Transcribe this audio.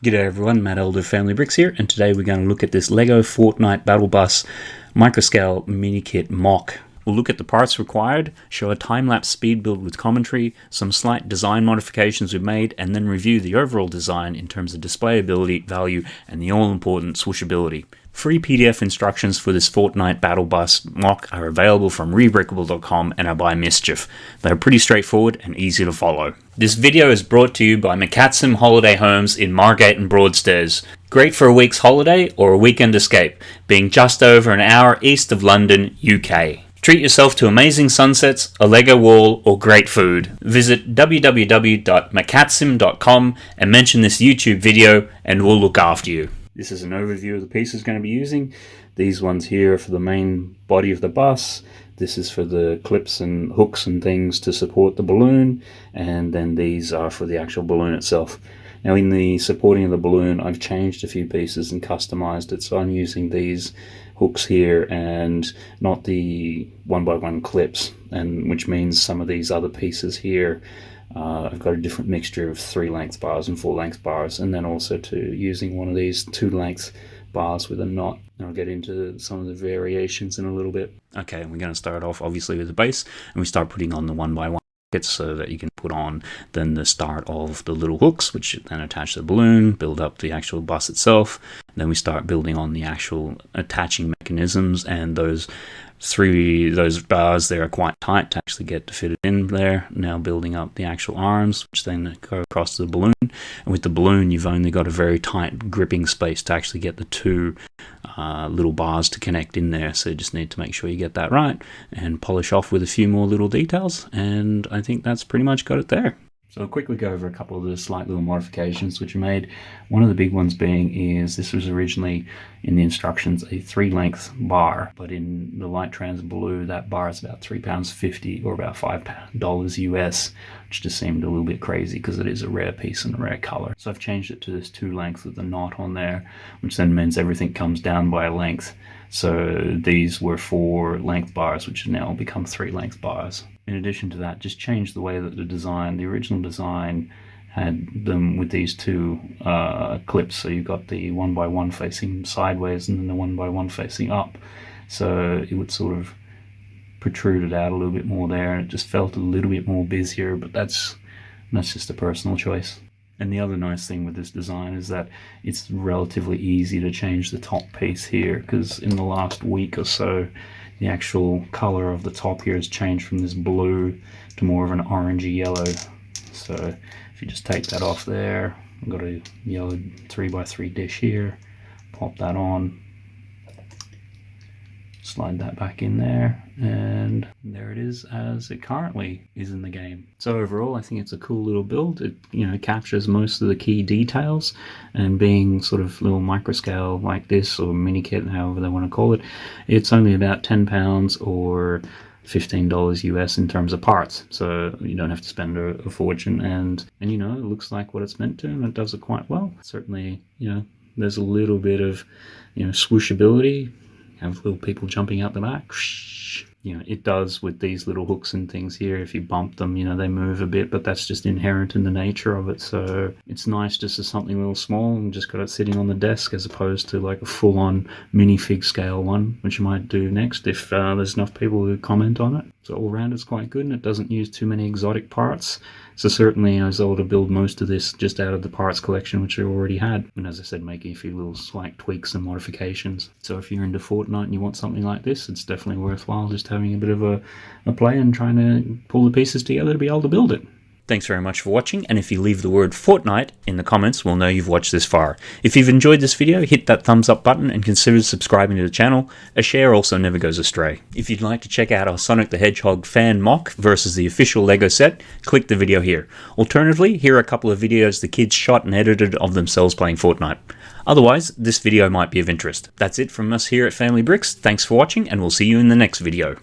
G'day everyone, Matt Elder Family Bricks here, and today we're going to look at this LEGO Fortnite Battle Bus Microscale Mini Kit MOC. We'll look at the parts required, show a time-lapse speed build with commentary, some slight design modifications we've made, and then review the overall design in terms of displayability, value, and the all-important swooshability. Free PDF instructions for this Fortnite Battle Bus MOC are available from rebrickable.com and are by Mischief. They are pretty straightforward and easy to follow. This video is brought to you by McCatsim Holiday Homes in Margate and Broadstairs. Great for a week's holiday or a weekend escape, being just over an hour east of London, UK. Treat yourself to amazing sunsets, a Lego wall, or great food. Visit www.macatsim.com and mention this YouTube video and we'll look after you. This is an overview of the pieces going to be using. These ones here are for the main body of the bus. This is for the clips and hooks and things to support the balloon. And then these are for the actual balloon itself. Now in the supporting of the balloon, I've changed a few pieces and customized it. So I'm using these hooks here and not the one by one clips. And which means some of these other pieces here uh, I've got a different mixture of three length bars and four length bars and then also to using one of these two length bars with a knot. And I'll get into some of the variations in a little bit. Okay, we're going to start off obviously with the base and we start putting on the one by one so that you can put on then the start of the little hooks which then attach the balloon build up the actual bus itself. Then we start building on the actual attaching mechanisms and those three those bars there are quite tight to actually get to fit it in there. Now building up the actual arms which then go across the balloon and with the balloon you've only got a very tight gripping space to actually get the two uh, little bars to connect in there. So you just need to make sure you get that right and polish off with a few more little details. And I think that's pretty much got it there so I'll quickly go over a couple of the slight little modifications which are made. One of the big ones being is this was originally in the instructions a three length bar, but in the light trans blue that bar is about three pounds fifty or about five dollars US, which just seemed a little bit crazy because it is a rare piece and a rare color. So I've changed it to this two length with the knot on there, which then means everything comes down by a length. So these were four length bars, which have now become three length bars in addition to that, just change the way that the design, the original design, had them with these two uh, clips. So you've got the one by one facing sideways and then the one by one facing up. So it would sort of protrude it out a little bit more there and it just felt a little bit more busier, but that's that's just a personal choice. And the other nice thing with this design is that it's relatively easy to change the top piece here because in the last week or so the actual color of the top here has changed from this blue to more of an orangey yellow. So if you just take that off there, I've got a yellow 3x3 dish here, pop that on, slide that back in there and there it is as it currently is in the game. So overall i think it's a cool little build. It you know captures most of the key details and being sort of little microscale like this or mini kit however they want to call it it's only about 10 pounds or $15 US in terms of parts. So you don't have to spend a, a fortune and and you know it looks like what it's meant to and it does it quite well. Certainly you know there's a little bit of you know swooshability have little people jumping out the back. You know, it does with these little hooks and things here. If you bump them, you know, they move a bit, but that's just inherent in the nature of it. So it's nice just as something a little small and just got it sitting on the desk as opposed to like a full-on minifig scale one, which you might do next if uh, there's enough people who comment on it. So all round it's quite good and it doesn't use too many exotic parts. So certainly I was able to build most of this just out of the parts collection which I already had. And as I said, making a few little slight tweaks and modifications. So if you're into Fortnite and you want something like this, it's definitely worthwhile just having a bit of a, a play and trying to pull the pieces together to be able to build it. Thanks very much for watching, and if you leave the word Fortnite in the comments, we'll know you've watched this far. If you've enjoyed this video, hit that thumbs up button and consider subscribing to the channel. A share also never goes astray. If you'd like to check out our Sonic the Hedgehog fan MOC versus the official LEGO set, click the video here. Alternatively, here are a couple of videos the kids shot and edited of themselves playing Fortnite. Otherwise, this video might be of interest. That's it from us here at Family Bricks. Thanks for watching, and we'll see you in the next video.